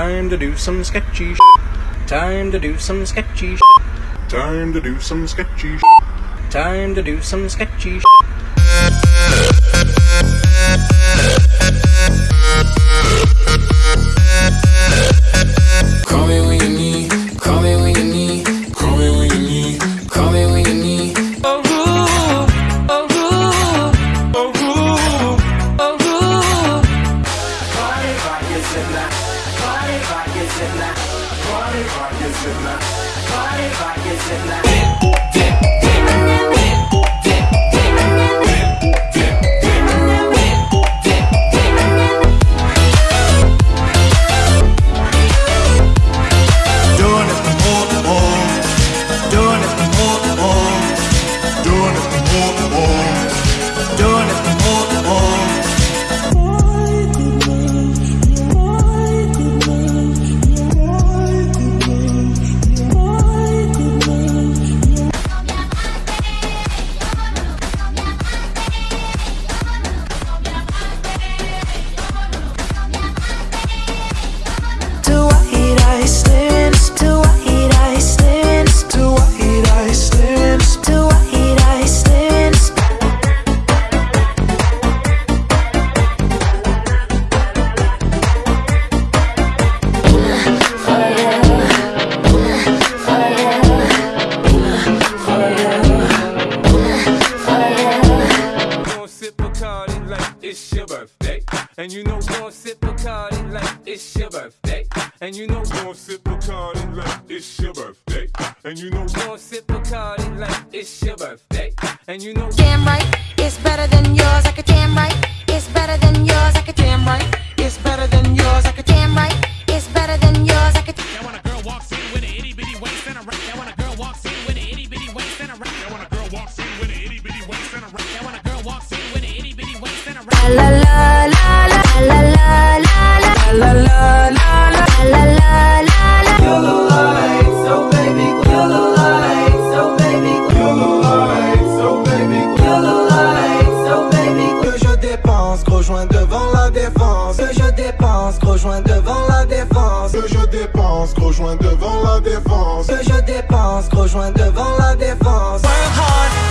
Time to do some sketchy sh- Time to do some sketchy sh- Time to do some sketchy sh- Time to do some sketchy sh- Call me when you need, call me when you need, call me when you need, call me when you need. Oh, ooh, oh, ooh, oh, ooh, oh, ooh. Party rock is in that. Party rock is in that. Party rock is in that. It's your birthday. And you know gon' sip Bacardi like it's your birthday. And you know gon' sip Bacardi like it's your birthday. And you know damn right. It's better than yours. I could damn right. It's better than yours. I could damn right. It's better than dépense, gros joint devant la défense. Que je dépense, gros joint devant la défense. Work hard,